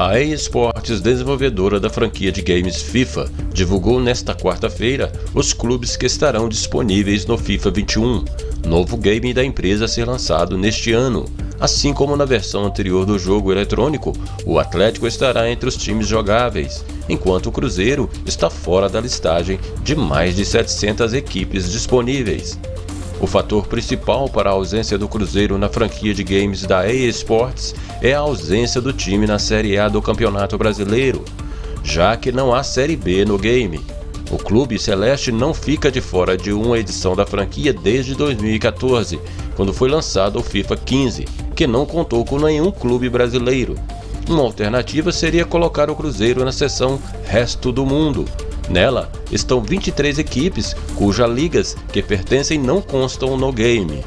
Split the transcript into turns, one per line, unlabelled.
A EA Sports, desenvolvedora da franquia de games FIFA, divulgou nesta quarta-feira os clubes que estarão disponíveis no FIFA 21, novo game da empresa a ser lançado neste ano. Assim como na versão anterior do jogo eletrônico, o Atlético estará entre os times jogáveis, enquanto o Cruzeiro está fora da listagem de mais de 700 equipes disponíveis. O fator principal para a ausência do Cruzeiro na franquia de games da EA Sports é a ausência do time na Série A do Campeonato Brasileiro, já que não há Série B no game. O clube celeste não fica de fora de uma edição da franquia desde 2014, quando foi lançado o FIFA 15, que não contou com nenhum clube brasileiro. Uma alternativa seria colocar o Cruzeiro na seção Resto do Mundo, Nela estão 23 equipes cujas ligas que pertencem não constam no game.